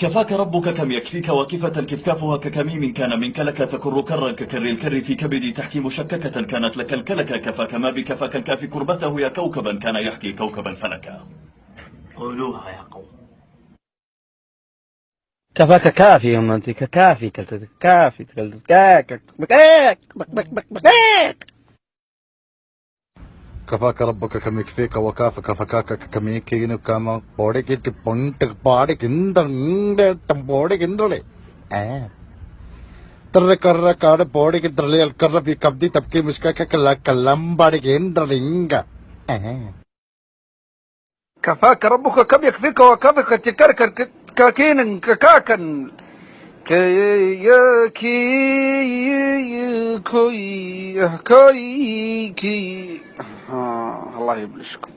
كفاك ربك كم يكفيك واقفة كفكافها ككميم كان منك لك تكر كرا ككر الكر في كبدي تحكي مشككة كانت لك الكلك كفاك ما بكفاك الكافي كربته يا كوكبا كان يحكي كوكبا فلكا قولوها يا قوم. كفاك كافي يا انت كافي كافي كفاك ربك كم يكفيك وكافك فكاك كم يكين كما بودك بونت بادك اندر تم كندولي اه تر كر كار بودك ترلي الكر في كبدي تبكي مشكا كلا كلام بادك اندر لينغا اه كفاك ربك كم يكفيك وكافك تكركر كاكين كاكن كي كي كي كي الله يبلشكم